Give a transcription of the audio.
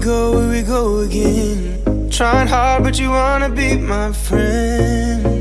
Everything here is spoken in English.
Go, here we go again. Trying hard, but you wanna be my friend.